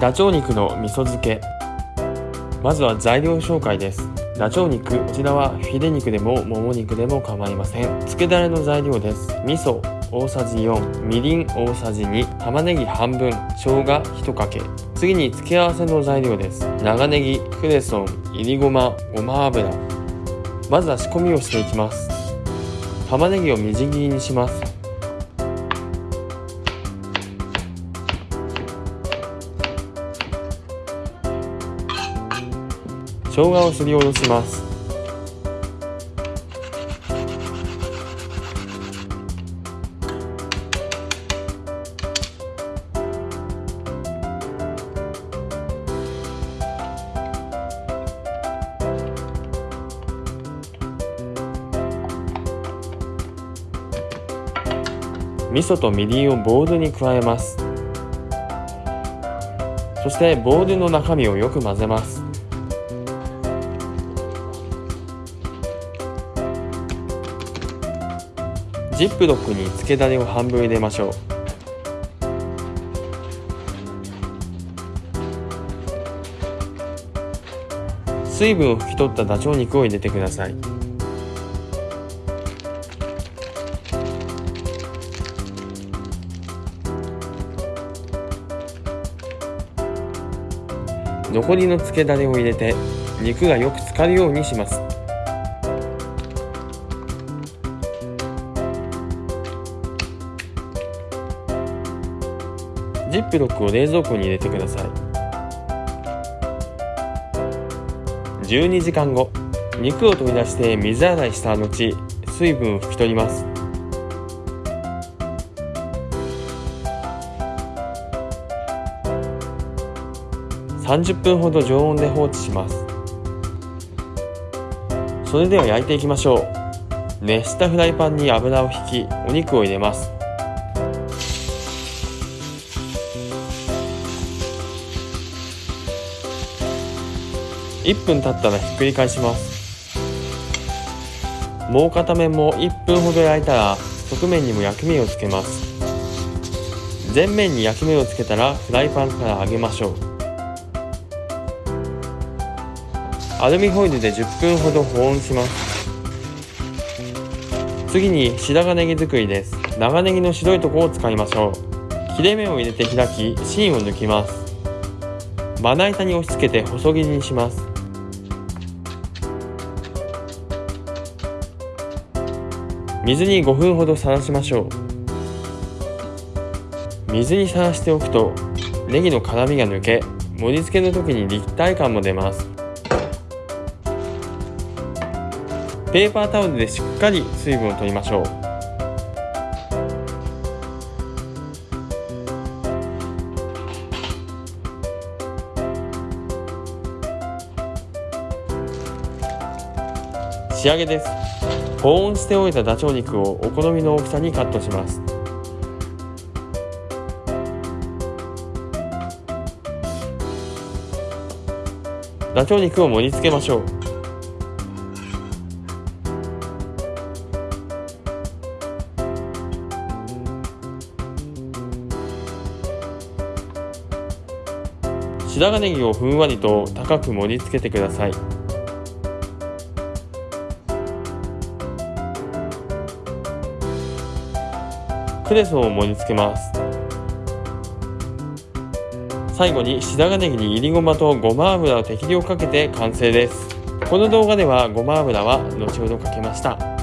ダチョウ肉の味噌漬け。まずは材料紹介です。ダチョウ肉こちらはフィレ肉でももも肉でも構いません。漬けだれの材料です。味噌大さじ4みりん大さじ2玉ねぎ半分。生姜1かけ。次に付け合わせの材料です。長ネギクレソンいりごまごま油。まずは仕込みをしていきます。玉ねぎをみじん切りにします。生姜をすりおろします。味噌とみりんをボウルに加えます。そしてボウルの中身をよく混ぜます。ジップロックに漬けだれを半分入れましょう。水分を拭き取ったダチョウ肉を入れてください。残りの漬けだれを入れて肉がよく浸かるようにします。ジップロックを冷蔵庫に入れてください。12時間後肉を取り出して水洗いした後水分を拭き取ります。30分ほど常温で放置します。それでは焼いていきましょう。熱したフライパンに油を引きお肉を入れます。1分経ったらひっくり返します。もう片面も1分ほど焼いたら側面にも焼き目をつけます。全面に焼き目をつけたらフライパンから揚げましょう。アルミホイルで10分ほど保温します。次に白髪ネギ作りです。長ネギの白いところを使いましょう。切れ目を入れて開き芯を抜きます。まな板に押し付けて細切りにします。水に5分ほどさらしましょう。水にさらしておくとネギの辛みが抜け盛り付けの時に立体感も出ます。ペーパータオルでしっかり水分を取りましょう。仕上げです。保温しておいたダチョウ肉をお好みの大きさにカットします。ダチョウ肉を盛り付けましょう。白髪ネギをふんわりと高く盛り付けてください。クレソンを盛り付けます。最後に白髪ネギにいりごまとごま油を適量かけて完成です。この動画ではごま油は後ほどかけました。